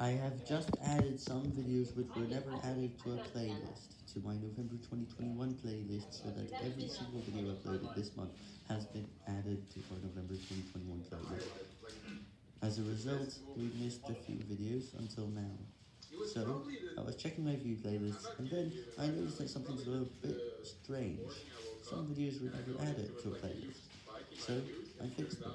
I have just added some videos which were never added to a playlist, to my November 2021 playlist, so that every single video uploaded this month has been added to our November 2021 playlist. As a result, we missed a few videos until now. So, I was checking my view playlist, and then I noticed that something's a little bit strange. Some videos were never added to a playlist, so I fixed them.